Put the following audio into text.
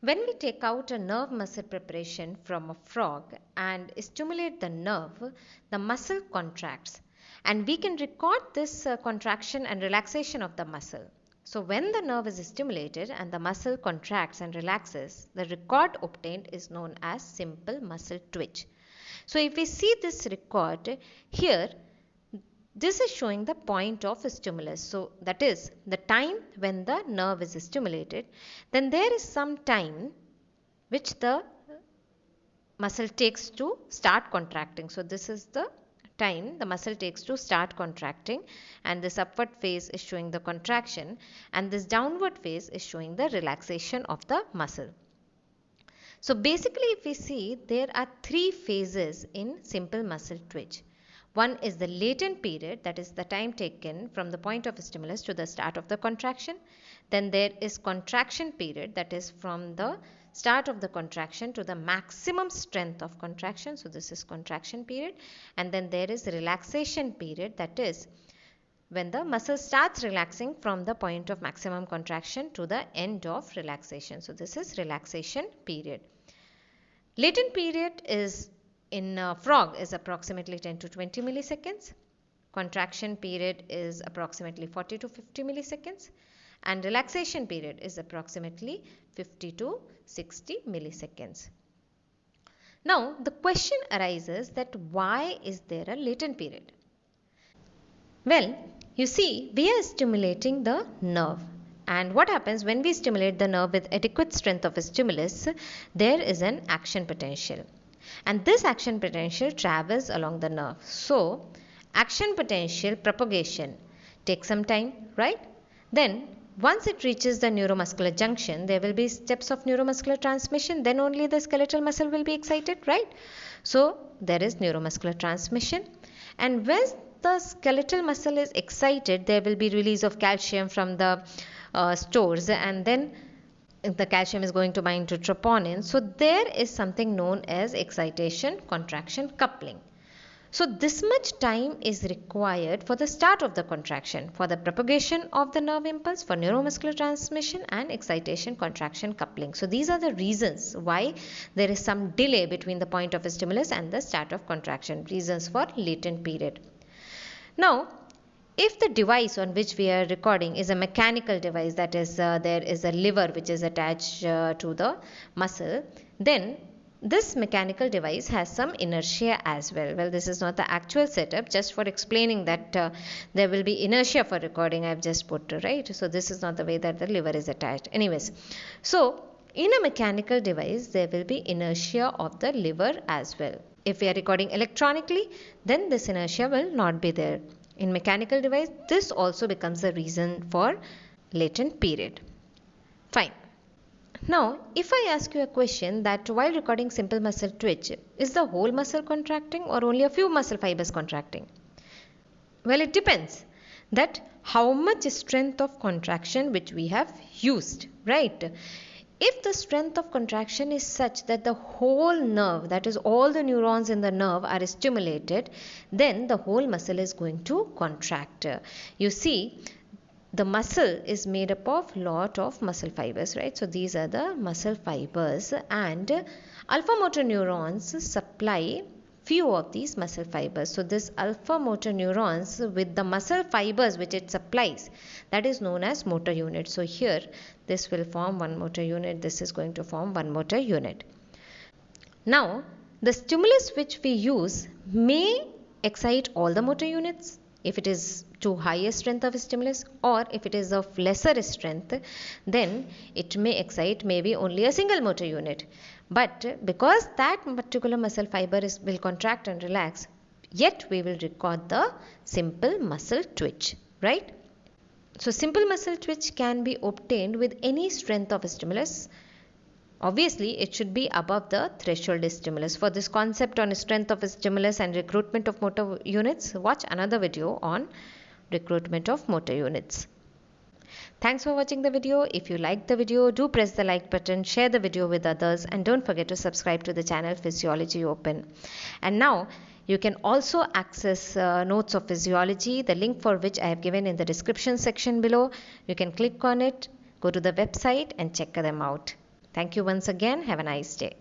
When we take out a nerve muscle preparation from a frog and stimulate the nerve, the muscle contracts and we can record this uh, contraction and relaxation of the muscle. So when the nerve is stimulated and the muscle contracts and relaxes, the record obtained is known as simple muscle twitch. So if we see this record here, this is showing the point of stimulus. So that is the time when the nerve is stimulated. Then there is some time which the muscle takes to start contracting. So this is the time the muscle takes to start contracting and this upward phase is showing the contraction and this downward phase is showing the relaxation of the muscle. So basically if we see there are three phases in simple muscle twitch. One is the latent period that is the time taken from the point of stimulus to the start of the contraction. Then there is contraction period that is from the start of the contraction to the maximum strength of contraction. So this is contraction period and then there is relaxation period that is when the muscle starts relaxing from the point of maximum contraction to the end of relaxation. So this is relaxation period. Latent period is in a frog is approximately 10 to 20 milliseconds. Contraction period is approximately 40 to 50 milliseconds and relaxation period is approximately 50 to 60 milliseconds. Now the question arises that why is there a latent period? Well, you see we are stimulating the nerve and what happens when we stimulate the nerve with adequate strength of a stimulus there is an action potential and this action potential travels along the nerve. So, action potential propagation takes some time, right? Then once it reaches the neuromuscular junction, there will be steps of neuromuscular transmission. Then only the skeletal muscle will be excited, right? So, there is neuromuscular transmission. And when the skeletal muscle is excited, there will be release of calcium from the uh, stores and then the calcium is going to bind to troponin. So there is something known as excitation contraction coupling. So this much time is required for the start of the contraction, for the propagation of the nerve impulse, for neuromuscular transmission and excitation contraction coupling. So these are the reasons why there is some delay between the point of stimulus and the start of contraction, reasons for latent period. Now if the device on which we are recording is a mechanical device that is uh, there is a lever which is attached uh, to the muscle then this mechanical device has some inertia as well. Well, this is not the actual setup, just for explaining that uh, there will be inertia for recording, I have just put, right? So, this is not the way that the lever is attached. Anyways, so in a mechanical device, there will be inertia of the lever as well. If we are recording electronically, then this inertia will not be there. In mechanical device, this also becomes the reason for latent period. Fine. Now, if I ask you a question that while recording simple muscle twitch, is the whole muscle contracting or only a few muscle fibers contracting? Well, it depends that how much strength of contraction which we have used, right? If the strength of contraction is such that the whole nerve, that is all the neurons in the nerve are stimulated, then the whole muscle is going to contract. You see, the muscle is made up of lot of muscle fibers, right? So these are the muscle fibers and alpha motor neurons supply few of these muscle fibers. So this alpha motor neurons with the muscle fibers which it supplies that is known as motor unit. So here this will form one motor unit. This is going to form one motor unit. Now the stimulus which we use may excite all the motor units if it is to higher strength of stimulus or if it is of lesser strength then it may excite maybe only a single motor unit. But because that particular muscle fiber is, will contract and relax yet we will record the simple muscle twitch right? So simple muscle twitch can be obtained with any strength of stimulus Obviously, it should be above the threshold stimulus. For this concept on strength of stimulus and recruitment of motor units, watch another video on recruitment of motor units. Thanks for watching the video. If you liked the video, do press the like button, share the video with others and don't forget to subscribe to the channel Physiology Open. And now, you can also access uh, notes of physiology, the link for which I have given in the description section below. You can click on it, go to the website and check them out. Thank you once again. Have a nice day.